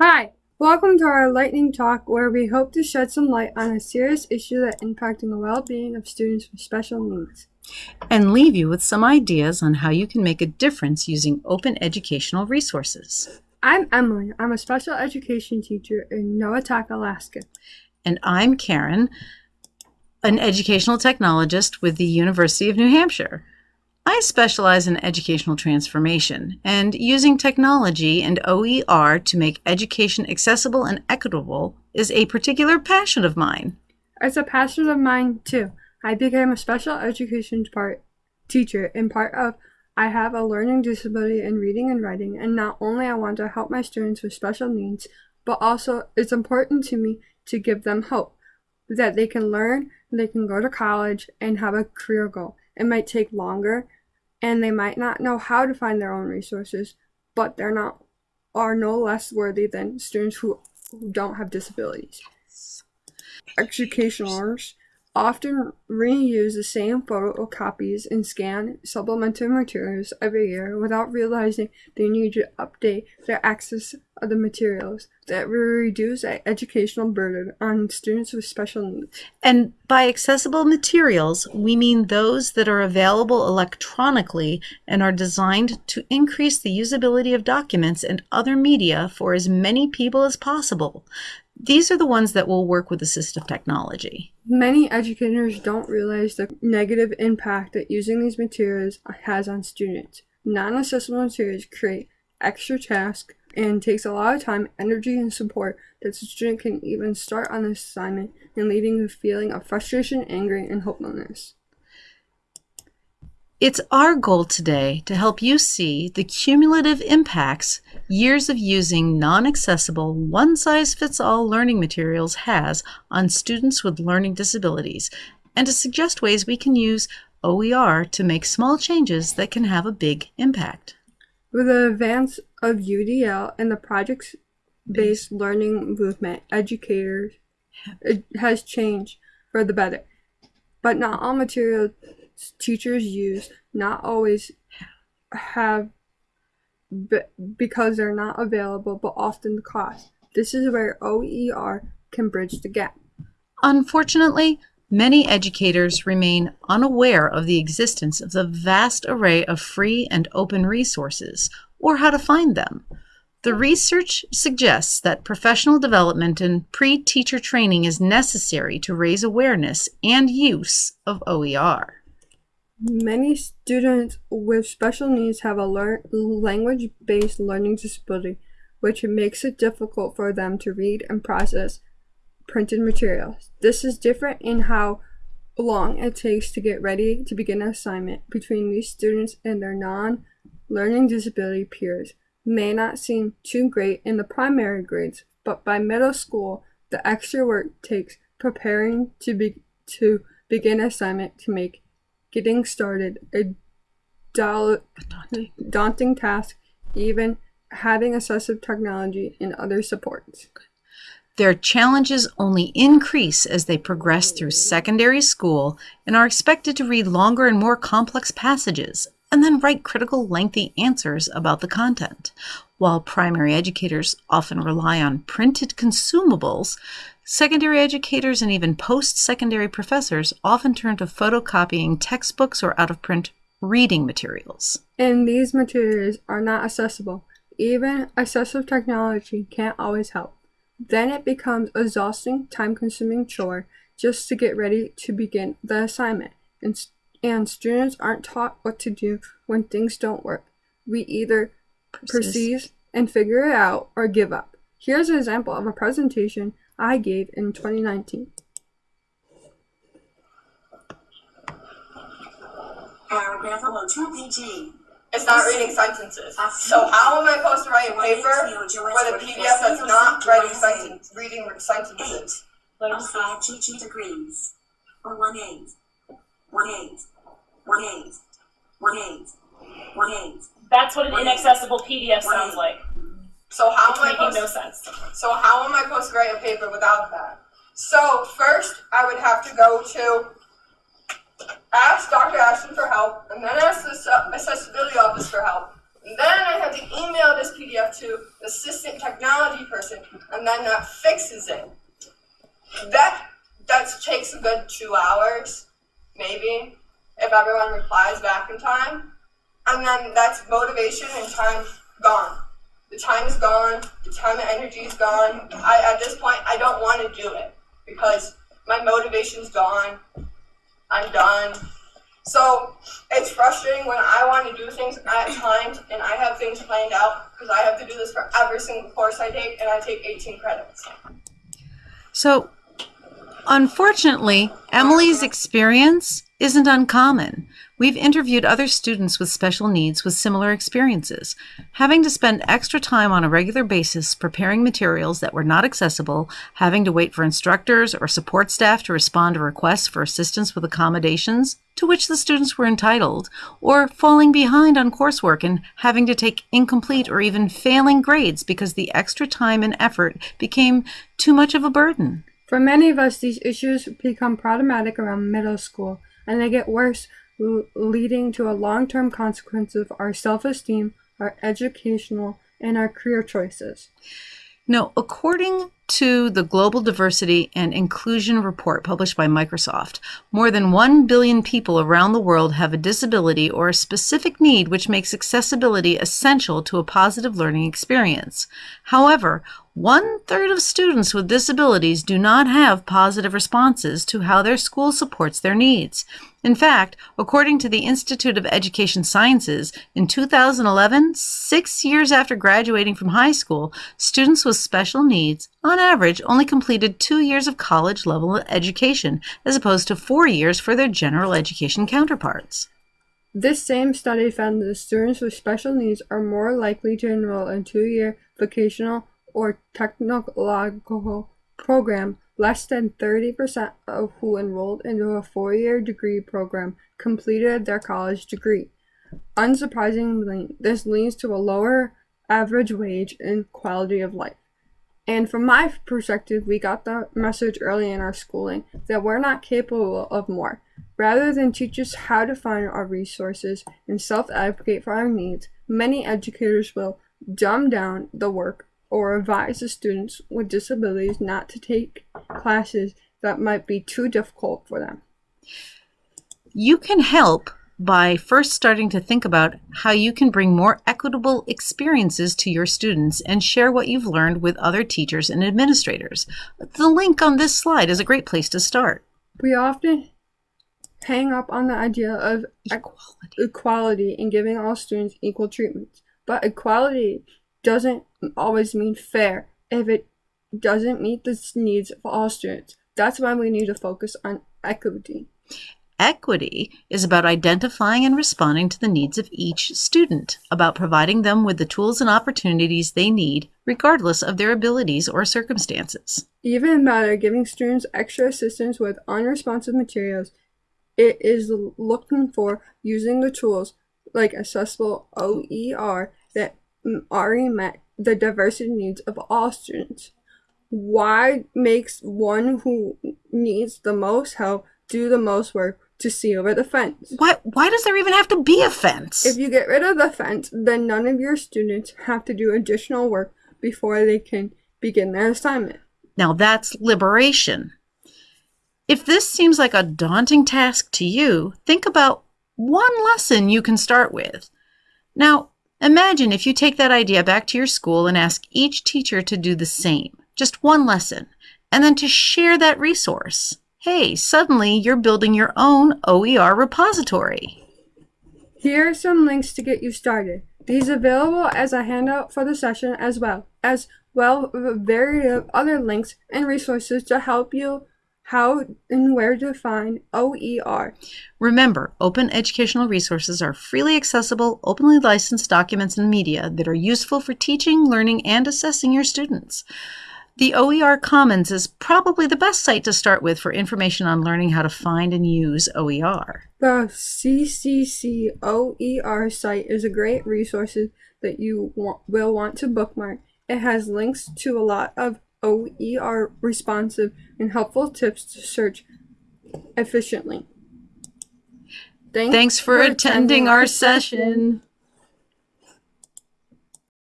Hi, welcome to our lightning talk where we hope to shed some light on a serious issue that impacting the well-being of students with special needs. and leave you with some ideas on how you can make a difference using open educational resources. I'm Emily. I'm a special education teacher in Noatak, Alaska. And I'm Karen, an educational technologist with the University of New Hampshire. I specialize in educational transformation and using technology and OER to make education accessible and equitable is a particular passion of mine. It's a passion of mine too. I became a special education part teacher in part of I have a learning disability in reading and writing, and not only I want to help my students with special needs, but also it's important to me to give them hope that they can learn, they can go to college and have a career goal. It might take longer and they might not know how to find their own resources, but they're not are no less worthy than students who, who don't have disabilities. Educationers often reuse the same photocopies and scan supplementary materials every year without realizing they need to update their access of the materials that will reduce the educational burden on students with special needs. And by accessible materials, we mean those that are available electronically and are designed to increase the usability of documents and other media for as many people as possible. These are the ones that will work with assistive technology. Many educators don't realize the negative impact that using these materials has on students. Non-accessible materials create extra tasks and takes a lot of time, energy, and support that the student can even start on this assignment and leading to a feeling of frustration, anger, and hopelessness. It's our goal today to help you see the cumulative impacts years of using non-accessible, one-size-fits-all learning materials has on students with learning disabilities and to suggest ways we can use OER to make small changes that can have a big impact. With the advance of UDL and the project-based learning movement, educators has changed for the better. But not all materials teachers use not always have be- because they're not available but often the cost. This is where OER can bridge the gap. Unfortunately, many educators remain unaware of the existence of the vast array of free and open resources or how to find them. The research suggests that professional development and pre teacher training is necessary to raise awareness and use of OER. Many students with special needs have a lear- language-based learning disability, which makes it difficult for them to read and process printed materials. This is different in how long it takes to get ready to begin an assignment between these students and their non-learning disability peers. May not seem too great in the primary grades, but by middle school, the extra work takes preparing to be to begin assignment to make getting started a Daunting. daunting task, even having assistive technology and other supports. Their challenges only increase as they progress through secondary school and are expected to read longer and more complex passages and then write critical, lengthy answers about the content. While primary educators often rely on printed consumables, secondary educators and even post secondary professors often turn to photocopying textbooks or out of print reading materials. And these materials are not accessible. Even assistive technology can't always help. Then it becomes exhausting, time-consuming chore just to get ready to begin the assignment. And, and students aren't taught what to do when things don't work. We either perceive and figure it out or give up. Here's an example of a presentation I gave in 2019. Paragraph 2PG. It's not reading sentences. So how am I supposed to write a paper with a PDF that's not writing sentence, reading sentences? One five GG degrees. Or one eight. One eight. One eight. One eight. One eight. That's what an inaccessible PDF sounds like. So how It's am I making supposed no sense. So how am I supposed to write a paper without that? So first, I would have to go to ask Dr. Ashton for help, and then ask the accessibility office for help. And then I have to email this PDF to the assistant technology person and then that fixes it. That that takes a good two hours, maybe, if everyone replies back in time. And then that's motivation and time gone. The time is gone, the time and energy is gone. I at this point I don't want to do it because my motivation's gone. I'm done. So it's frustrating when I want to do things at times and I have things planned out because I have to do this for every single course I take and I take 18 credits. So, unfortunately, Emily's experience isn't uncommon. We've interviewed other students with special needs with similar experiences. Having to spend extra time on a regular basis preparing materials that were not accessible, having to wait for instructors or support staff to respond to requests for assistance with accommodations to which the students were entitled, or falling behind on coursework and having to take incomplete or even failing grades because the extra time and effort became too much of a burden. For many of us, these issues become problematic around middle school, and they get worse, leading to a long term consequence of our self esteem, our educational, and our career choices. Now, according to the Global Diversity and Inclusion Report published by Microsoft, more than 1 billion people around the world have a disability or a specific need which makes accessibility essential to a positive learning experience. However, one third of students with disabilities do not have positive responses to how their school supports their needs. In fact, according to the Institute of Education Sciences, in 2011, six years after graduating from high school, students with special needs, on average, only completed two years of college level education, as opposed to four years for their general education counterparts. This same study found that students with special needs are more likely to enroll in two year vocational or technological program. Less than 30% of who enrolled into a four year degree program completed their college degree. Unsurprisingly, this leads to a lower average wage and quality of life. And from my perspective, we got the message early in our schooling that we're not capable of more. Rather than teach us how to find our resources and self advocate for our needs, many educators will dumb down the work or advise the students with disabilities not to take classes that might be too difficult for them. You can help by first starting to think about how you can bring more equitable experiences to your students and share what you've learned with other teachers and administrators. The link on this slide is a great place to start. We often hang up on the idea of Equality. equality and giving all students equal treatment. But equality doesn't always mean fair if it doesn't meet the needs of all students. That's why we need to focus on equity. Equity is about identifying and responding to the needs of each student, about providing them with the tools and opportunities they need, regardless of their abilities or circumstances. Even better, giving students extra assistance with unresponsive materials. It is looking for using the tools like accessible OER that already met the diversity needs of all students. Why makes one who needs the most help do the most work to see over the fence? Why, why does there even have to be a fence? If you get rid of the fence, then none of your students have to do additional work before they can begin their assignment. Now that's liberation. If this seems like a daunting task to you, think about one lesson you can start with. Now, imagine if you take that idea back to your school and ask each teacher to do the same, just one lesson, and then to share that resource. Hey, suddenly you're building your own OER repository. Here are some links to get you started. These available as a handout for the session as well as well with various other links and resources to help you how and where to find OER. Remember, open educational resources are freely accessible, openly licensed documents and media that are useful for teaching, learning, and assessing your students. The OER Commons is probably the best site to start with for information on learning how to find and use OER. The CCC OER site is a great resource that you will want to bookmark. It has links to a lot of OER responsive and helpful tips to search efficiently. Thanks for attending our session.